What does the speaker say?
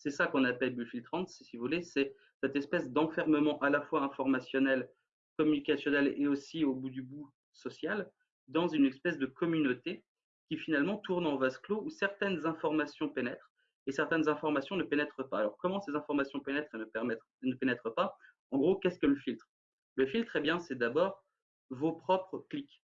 c'est ça qu'on appelle bulle si vous voulez, c'est cette espèce d'enfermement à la fois informationnel, communicationnel et aussi au bout du bout social, dans une espèce de communauté qui finalement tourne en vase clos où certaines informations pénètrent et certaines informations ne pénètrent pas. Alors comment ces informations pénètrent et ne, pénètrent pas? En gros, qu'est-ce que le filtre? Le filtre, eh bien, c'est d'abord vos propres clics.